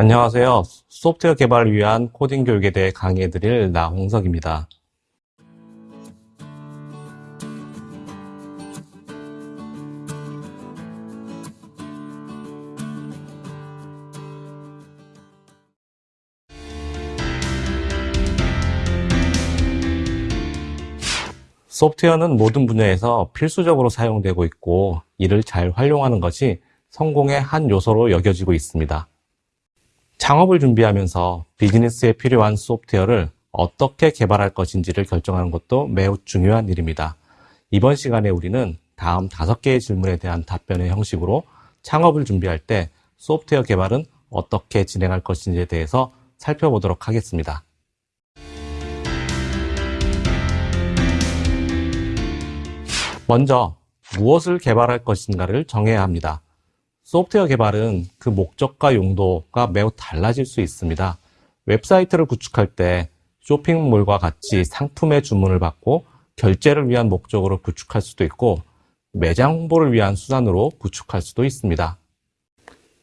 안녕하세요. 소프트웨어 개발을 위한 코딩 교육에 대해 강의해드릴 나홍석입니다. 소프트웨어는 모든 분야에서 필수적으로 사용되고 있고 이를 잘 활용하는 것이 성공의 한 요소로 여겨지고 있습니다. 창업을 준비하면서 비즈니스에 필요한 소프트웨어를 어떻게 개발할 것인지를 결정하는 것도 매우 중요한 일입니다. 이번 시간에 우리는 다음 다섯 개의 질문에 대한 답변의 형식으로 창업을 준비할 때 소프트웨어 개발은 어떻게 진행할 것인지에 대해서 살펴보도록 하겠습니다. 먼저 무엇을 개발할 것인가를 정해야 합니다. 소프트웨어 개발은 그 목적과 용도가 매우 달라질 수 있습니다. 웹사이트를 구축할 때 쇼핑몰과 같이 상품의 주문을 받고 결제를 위한 목적으로 구축할 수도 있고 매장 홍보를 위한 수단으로 구축할 수도 있습니다.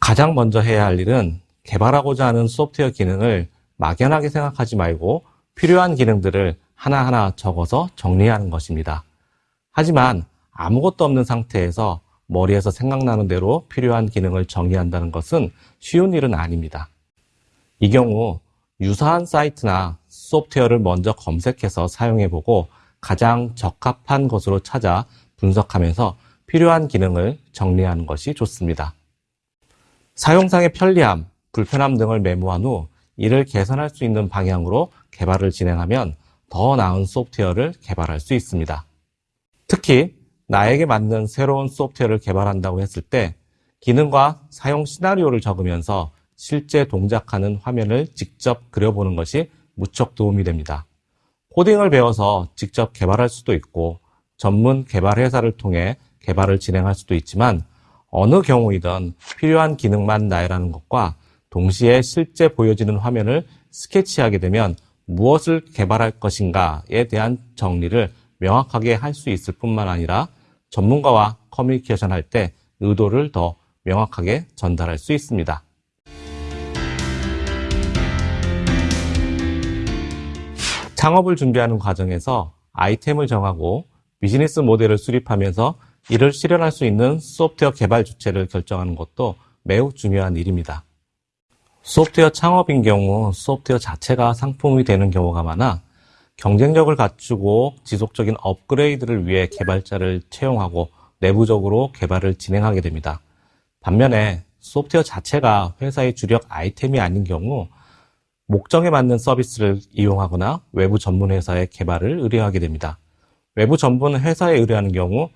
가장 먼저 해야 할 일은 개발하고자 하는 소프트웨어 기능을 막연하게 생각하지 말고 필요한 기능들을 하나하나 적어서 정리하는 것입니다. 하지만 아무것도 없는 상태에서 머리에서 생각나는 대로 필요한 기능을 정의한다는 것은 쉬운 일은 아닙니다. 이 경우 유사한 사이트나 소프트웨어를 먼저 검색해서 사용해보고 가장 적합한 것으로 찾아 분석하면서 필요한 기능을 정리하는 것이 좋습니다. 사용상의 편리함, 불편함 등을 메모한 후 이를 개선할 수 있는 방향으로 개발을 진행하면 더 나은 소프트웨어를 개발할 수 있습니다. 특히 나에게 맞는 새로운 소프트웨어를 개발한다고 했을 때 기능과 사용 시나리오를 적으면서 실제 동작하는 화면을 직접 그려보는 것이 무척 도움이 됩니다. 코딩을 배워서 직접 개발할 수도 있고 전문 개발 회사를 통해 개발을 진행할 수도 있지만 어느 경우이든 필요한 기능만 나열하는 것과 동시에 실제 보여지는 화면을 스케치하게 되면 무엇을 개발할 것인가에 대한 정리를 명확하게 할 수 있을 뿐만 아니라 전문가와 커뮤니케이션 할 때 의도를 더 명확하게 전달할 수 있습니다. 창업을 준비하는 과정에서 아이템을 정하고 비즈니스 모델을 수립하면서 이를 실현할 수 있는 소프트웨어 개발 주체를 결정하는 것도 매우 중요한 일입니다. 소프트웨어 창업인 경우 소프트웨어 자체가 상품이 되는 경우가 많아 경쟁력을 갖추고 지속적인 업그레이드를 위해 개발자를 채용하고 내부적으로 개발을 진행하게 됩니다. 반면에 소프트웨어 자체가 회사의 주력 아이템이 아닌 경우 목적에 맞는 서비스를 이용하거나 외부 전문 회사의 개발을 의뢰하게 됩니다. 외부 전문 회사에 의뢰하는 경우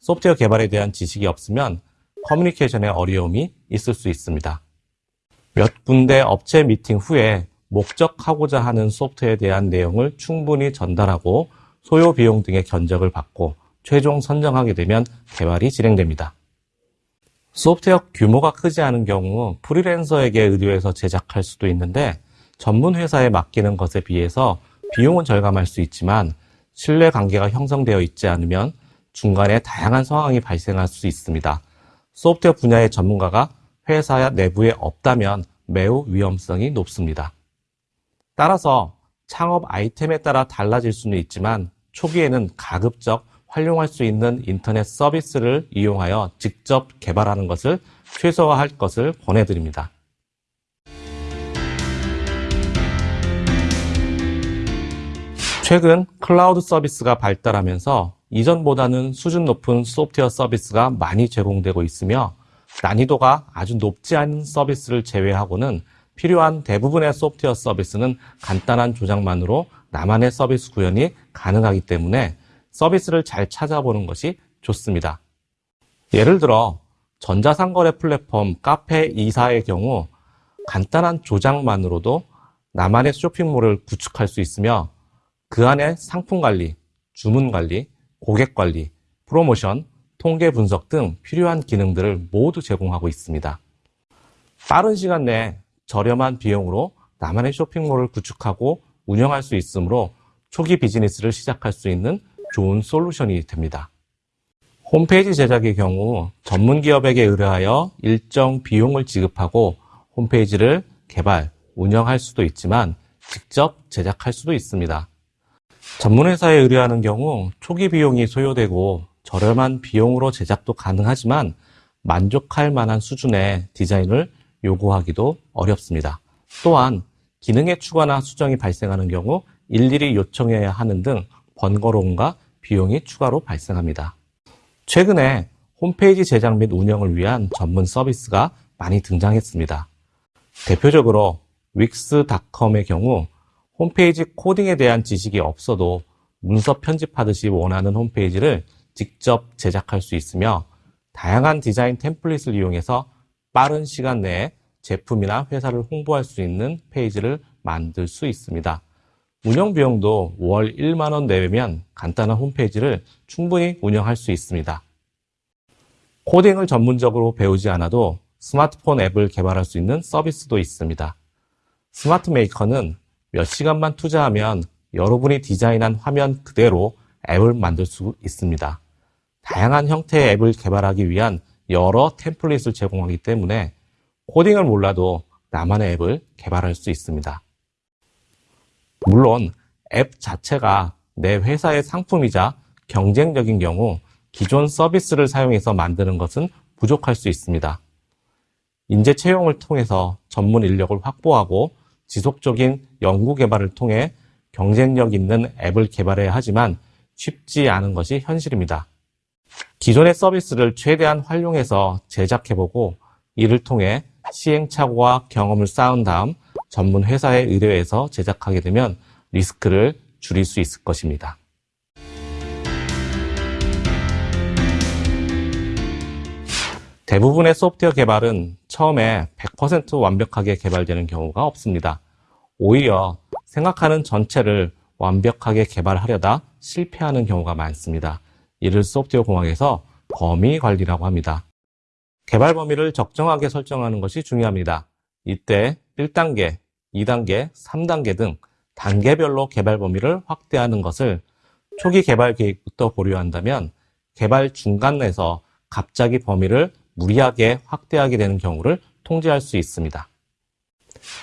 소프트웨어 개발에 대한 지식이 없으면 커뮤니케이션에 어려움이 있을 수 있습니다. 몇 군데 업체 미팅 후에 목적하고자 하는 소프트웨어에 대한 내용을 충분히 전달하고 소요 비용 등의 견적을 받고 최종 선정하게 되면 개발이 진행됩니다. 소프트웨어 규모가 크지 않은 경우 프리랜서에게 의뢰해서 제작할 수도 있는데 전문 회사에 맡기는 것에 비해서 비용은 절감할 수 있지만 신뢰 관계가 형성되어 있지 않으면 중간에 다양한 상황이 발생할 수 있습니다. 소프트웨어 분야의 전문가가 회사 내부에 없다면 매우 위험성이 높습니다. 따라서 창업 아이템에 따라 달라질 수는 있지만 초기에는 가급적 활용할 수 있는 인터넷 서비스를 이용하여 직접 개발하는 것을 최소화할 것을 권해드립니다. 최근 클라우드 서비스가 발달하면서 이전보다는 수준 높은 소프트웨어 서비스가 많이 제공되고 있으며 난이도가 아주 높지 않은 서비스를 제외하고는 필요한 대부분의 소프트웨어 서비스는 간단한 조작만으로 나만의 서비스 구현이 가능하기 때문에 서비스를 잘 찾아보는 것이 좋습니다. 예를 들어 전자상거래 플랫폼 카페 이사의 경우 간단한 조작만으로도 나만의 쇼핑몰을 구축할 수 있으며 그 안에 상품 관리, 주문 관리, 고객 관리, 프로모션, 통계 분석 등 필요한 기능들을 모두 제공하고 있습니다. 빠른 시간 내에 저렴한 비용으로 나만의 쇼핑몰을 구축하고 운영할 수 있으므로 초기 비즈니스를 시작할 수 있는 좋은 솔루션이 됩니다. 홈페이지 제작의 경우 전문 기업에게 의뢰하여 일정 비용을 지급하고 홈페이지를 개발, 운영할 수도 있지만 직접 제작할 수도 있습니다. 전문 회사에 의뢰하는 경우 초기 비용이 소요되고 저렴한 비용으로 제작도 가능하지만 만족할 만한 수준의 디자인을 요구하기도 어렵습니다. 또한 기능의 추가나 수정이 발생하는 경우 일일이 요청해야 하는 등 번거로움과 비용이 추가로 발생합니다. 최근에 홈페이지 제작 및 운영을 위한 전문 서비스가 많이 등장했습니다. 대표적으로 윅스닷컴의 경우 홈페이지 코딩에 대한 지식이 없어도 문서 편집하듯이 원하는 홈페이지를 직접 제작할 수 있으며 다양한 디자인 템플릿을 이용해서 빠른 시간 내에 제품이나 회사를 홍보할 수 있는 페이지를 만들 수 있습니다. 운영 비용도 월 1만 원 내외면 간단한 홈페이지를 충분히 운영할 수 있습니다. 코딩을 전문적으로 배우지 않아도 스마트폰 앱을 개발할 수 있는 서비스도 있습니다. 스마트 메이커는 몇 시간만 투자하면 여러분이 디자인한 화면 그대로 앱을 만들 수 있습니다. 다양한 형태의 앱을 개발하기 위한 여러 템플릿을 제공하기 때문에 코딩을 몰라도 나만의 앱을 개발할 수 있습니다. 물론 앱 자체가 내 회사의 상품이자 경쟁적인 경우 기존 서비스를 사용해서 만드는 것은 부족할 수 있습니다. 인재 채용을 통해서 전문 인력을 확보하고 지속적인 연구 개발을 통해 경쟁력 있는 앱을 개발해야 하지만 쉽지 않은 것이 현실입니다. 기존의 서비스를 최대한 활용해서 제작해보고 이를 통해 시행착오와 경험을 쌓은 다음 전문 회사에 의뢰해서 제작하게 되면 리스크를 줄일 수 있을 것입니다. 대부분의 소프트웨어 개발은 처음에 100% 완벽하게 개발되는 경우가 없습니다. 오히려 생각하는 전체를 완벽하게 개발하려다 실패하는 경우가 많습니다. 이를 소프트웨어 공학에서 범위 관리라고 합니다. 개발 범위를 적정하게 설정하는 것이 중요합니다. 이때 1단계, 2단계, 3단계 등 단계별로 개발 범위를 확대하는 것을 초기 개발 계획부터 보류한다면 개발 중간에서 갑자기 범위를 무리하게 확대하게 되는 경우를 통제할 수 있습니다.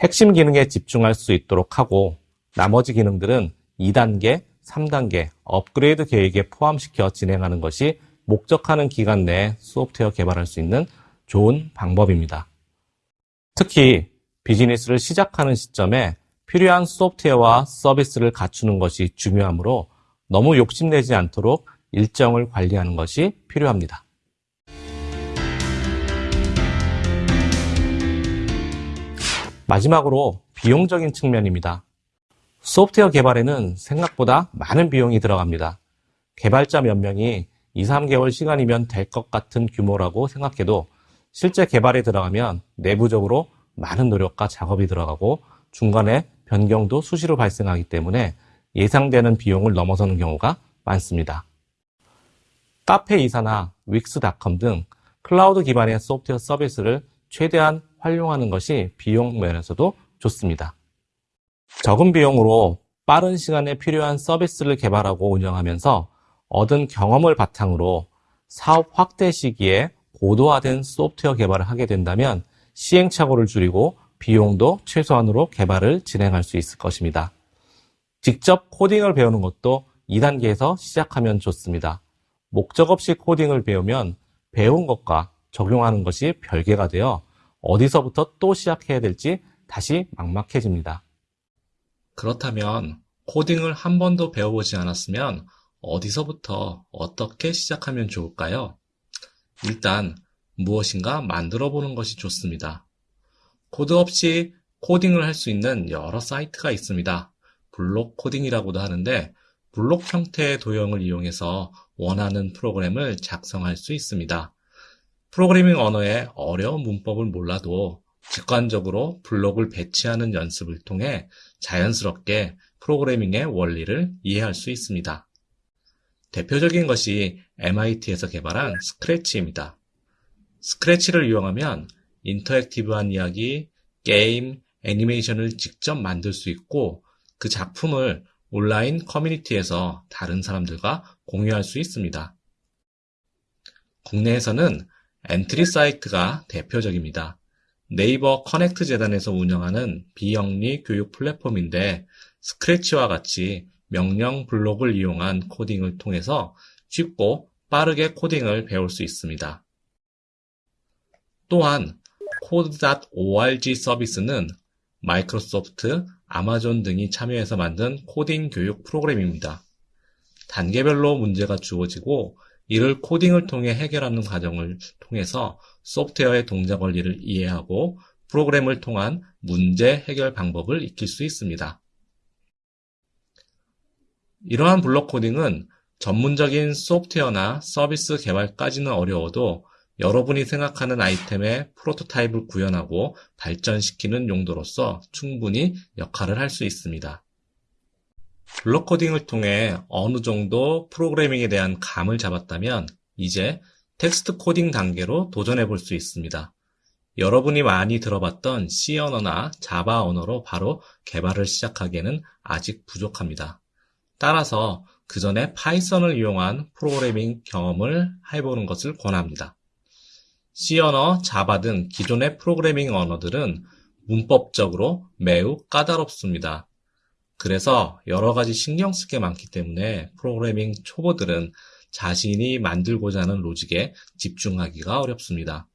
핵심 기능에 집중할 수 있도록 하고 나머지 기능들은 2단계, 3단계 업그레이드 계획에 포함시켜 진행하는 것이 목적하는 기간 내에 소프트웨어 개발할 수 있는 좋은 방법입니다. 특히 비즈니스를 시작하는 시점에 필요한 소프트웨어와 서비스를 갖추는 것이 중요하므로 너무 욕심내지 않도록 일정을 관리하는 것이 필요합니다. 마지막으로 비용적인 측면입니다. 소프트웨어 개발에는 생각보다 많은 비용이 들어갑니다. 개발자 몇 명이 2, 3개월 시간이면 될 것 같은 규모라고 생각해도 실제 개발에 들어가면 내부적으로 많은 노력과 작업이 들어가고 중간에 변경도 수시로 발생하기 때문에 예상되는 비용을 넘어서는 경우가 많습니다. 카페 이사나 윅스닷컴 등 클라우드 기반의 소프트웨어 서비스를 최대한 활용하는 것이 비용 면에서도 좋습니다. 적은 비용으로 빠른 시간에 필요한 서비스를 개발하고 운영하면서 얻은 경험을 바탕으로 사업 확대 시기에 고도화된 소프트웨어 개발을 하게 된다면 시행착오를 줄이고 비용도 최소한으로 개발을 진행할 수 있을 것입니다. 직접 코딩을 배우는 것도 2단계에서 시작하면 좋습니다. 목적 없이 코딩을 배우면 배운 것과 적용하는 것이 별개가 되어 어디서부터 또 시작해야 될지 다시 막막해집니다. 그렇다면 코딩을 한 번도 배워보지 않았으면 어디서부터 어떻게 시작하면 좋을까요? 일단 무엇인가 만들어 보는 것이 좋습니다. 코드 없이 코딩을 할 수 있는 여러 사이트가 있습니다. 블록 코딩이라고도 하는데 블록 형태의 도형을 이용해서 원하는 프로그램을 작성할 수 있습니다. 프로그래밍 언어의 어려운 문법을 몰라도 직관적으로 블록을 배치하는 연습을 통해 자연스럽게 프로그래밍의 원리를 이해할 수 있습니다. 대표적인 것이 MIT에서 개발한 스크래치입니다. 스크래치를 이용하면 interactive한 이야기, 게임, 애니메이션을 직접 만들 수 있고 그 작품을 온라인 커뮤니티에서 다른 사람들과 공유할 수 있습니다. 국내에서는 엔트리 사이트가 대표적입니다. 네이버 커넥트 재단에서 운영하는 비영리 교육 플랫폼인데 스크래치와 같이 명령 블록을 이용한 코딩을 통해서 쉽고 빠르게 코딩을 배울 수 있습니다. 또한 code.org 서비스는 마이크로소프트, 아마존 등이 참여해서 만든 코딩 교육 프로그램입니다. 단계별로 문제가 주어지고 이를 코딩을 통해 해결하는 과정을 통해서 소프트웨어의 동작 원리를 이해하고 프로그램을 통한 문제 해결 방법을 익힐 수 있습니다. 이러한 블록 코딩은 전문적인 소프트웨어나 서비스 개발까지는 어려워도 여러분이 생각하는 아이템의 프로토타입을 구현하고 발전시키는 용도로서 충분히 역할을 할 수 있습니다. 블록 코딩을 통해 어느 정도 프로그래밍에 대한 감을 잡았다면 이제 텍스트 코딩 단계로 도전해 볼 수 있습니다. 여러분이 많이 들어봤던 C 언어나 자바 언어로 바로 개발을 시작하기에는 아직 부족합니다. 따라서 그 전에 파이썬을 이용한 프로그래밍 경험을 해보는 것을 권합니다. C 언어, 자바 등 기존의 프로그래밍 언어들은 문법적으로 매우 까다롭습니다. 그래서 여러 가지 신경 쓸 게 많기 때문에 프로그래밍 초보들은 자신이 만들고자 하는 로직에 집중하기가 어렵습니다.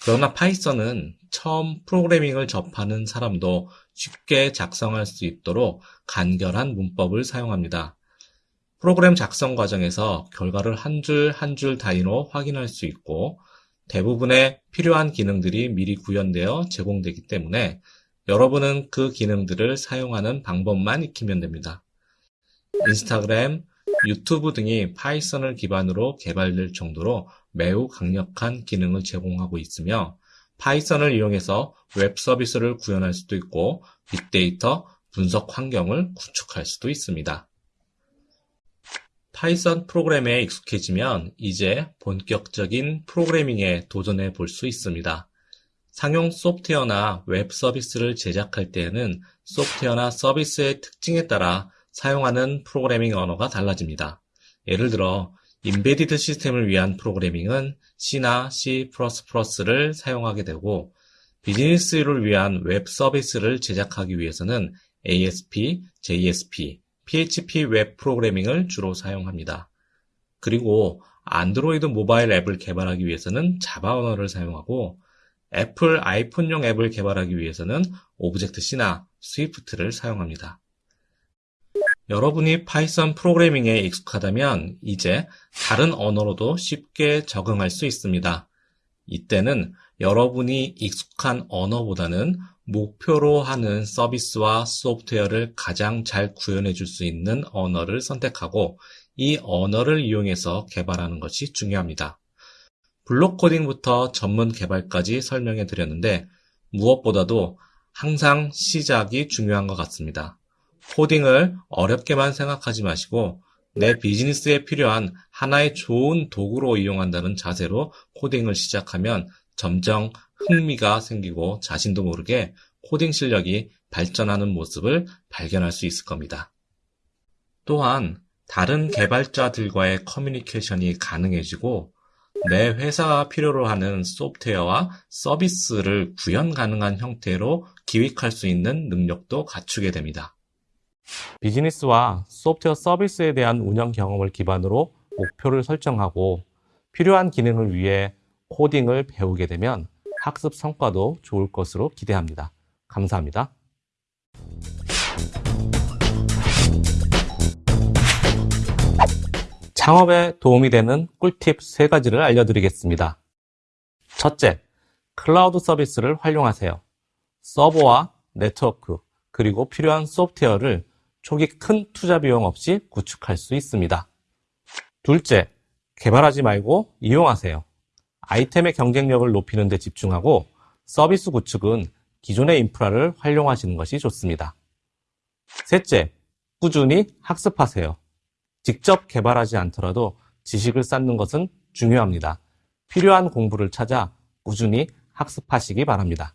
그러나 파이썬은 처음 프로그래밍을 접하는 사람도 쉽게 작성할 수 있도록 간결한 문법을 사용합니다. 프로그램 작성 과정에서 결과를 한 줄 한줄 단위로 확인할 수 있고 대부분의 필요한 기능들이 미리 구현되어 제공되기 때문에 여러분은 그 기능들을 사용하는 방법만 익히면 됩니다. 인스타그램, 유튜브 등이 파이썬을 기반으로 개발될 정도로 매우 강력한 기능을 제공하고 있으며 파이썬을 이용해서 웹 서비스를 구현할 수도 있고 빅데이터 분석 환경을 구축할 수도 있습니다. 파이썬 프로그램에 익숙해지면 이제 본격적인 프로그래밍에 도전해 볼 수 있습니다. 상용 소프트웨어나 웹 서비스를 제작할 때에는 소프트웨어나 서비스의 특징에 따라 사용하는 프로그래밍 언어가 달라집니다. 예를 들어 embedded 시스템을 위한 프로그래밍은 C나 C++를 사용하게 되고 비즈니스를 위한 웹 서비스를 제작하기 위해서는 ASP, JSP, PHP 웹 프로그래밍을 주로 사용합니다. 그리고 안드로이드 모바일 앱을 개발하기 위해서는 자바 언어를 사용하고 애플 아이폰용 앱을 개발하기 위해서는 Objective-C나 Swift를 사용합니다. 여러분이 파이썬 프로그래밍에 익숙하다면 이제 다른 언어로도 쉽게 적응할 수 있습니다. 이때는 여러분이 익숙한 언어보다는 목표로 하는 서비스와 소프트웨어를 가장 잘 구현해 줄 수 있는 언어를 선택하고 이 언어를 이용해서 개발하는 것이 중요합니다. 블록 코딩부터 전문 개발까지 설명해 드렸는데 무엇보다도 항상 시작이 중요한 것 같습니다. 코딩을 어렵게만 생각하지 마시고 내 비즈니스에 필요한 하나의 좋은 도구로 이용한다는 자세로 코딩을 시작하면 점점 흥미가 생기고 자신도 모르게 코딩 실력이 발전하는 모습을 발견할 수 있을 겁니다. 또한 다른 개발자들과의 커뮤니케이션이 가능해지고 내 회사가 필요로 하는 소프트웨어와 서비스를 구현 가능한 형태로 기획할 수 있는 능력도 갖추게 됩니다. 비즈니스와 소프트웨어 서비스에 대한 운영 경험을 기반으로 목표를 설정하고 필요한 기능을 위해 코딩을 배우게 되면 학습 성과도 좋을 것으로 기대합니다. 감사합니다. 창업에 도움이 되는 꿀팁 3가지를 알려드리겠습니다. 첫째, 클라우드 서비스를 활용하세요. 서버와 네트워크, 그리고 필요한 소프트웨어를 초기 큰 투자 비용 없이 구축할 수 있습니다. 둘째, 개발하지 말고 이용하세요. 아이템의 경쟁력을 높이는 데 집중하고 서비스 구축은 기존의 인프라를 활용하시는 것이 좋습니다. 셋째, 꾸준히 학습하세요. 직접 개발하지 않더라도 지식을 쌓는 것은 중요합니다. 필요한 공부를 찾아 꾸준히 학습하시기 바랍니다.